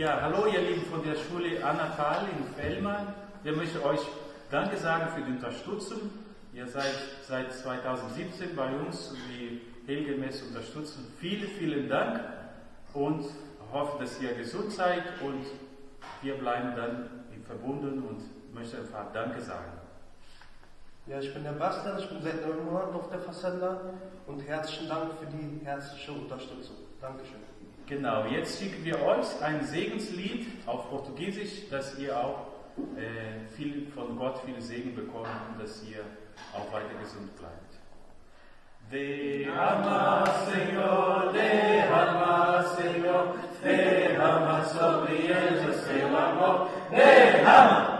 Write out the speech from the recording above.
Ja, hallo ihr Lieben von der Schule Annatal in Fellmann. Wir möchten euch Danke sagen für die Unterstützung. Ihr seid seit 2017 bei uns die regelmäßig unterstützen. Vielen, vielen Dank und hoffe, dass ihr gesund seid und wir bleiben dann verbunden und möchte einfach Danke sagen. Ja, ich bin der Bastian, ich bin seit neun Monaten auf der Facenda und herzlichen Dank für die herzliche Unterstützung. Dankeschön. Genau, jetzt schicken wir euch ein Segenslied auf Portugiesisch, dass ihr auch äh, viel von Gott viel Segen bekommt und dass ihr auch weiter gesund bleibt. Derrama, Senhor, derrama, Senhor, derrama sobre eles o seu amor. Derrama,